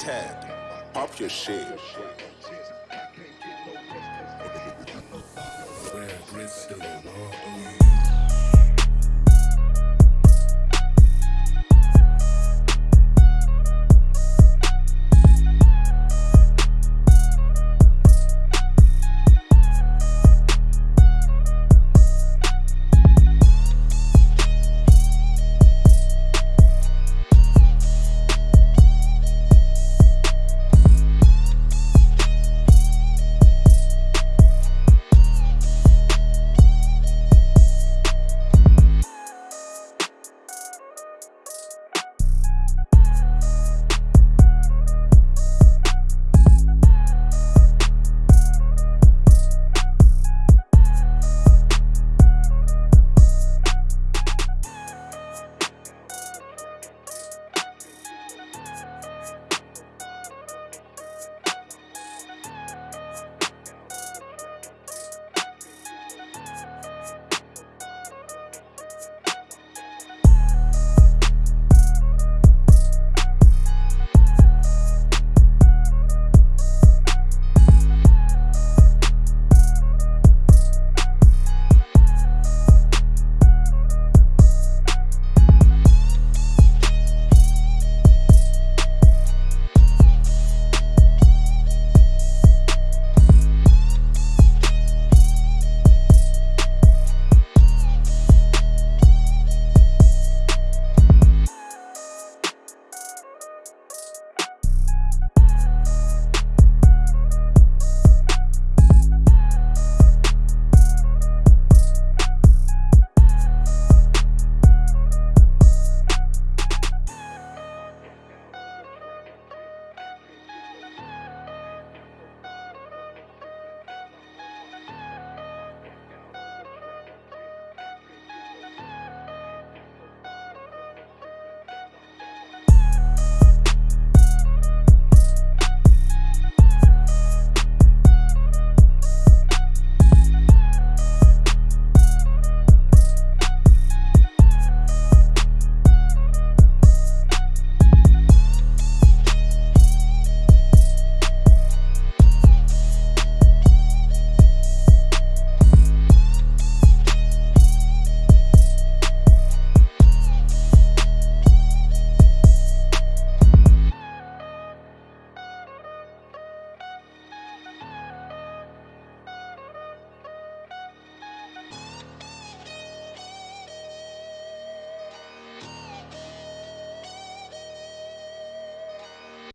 Ted, pop your shit. Where grits still